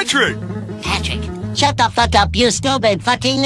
Patrick! Patrick, shut the fuck up, you stupid fucking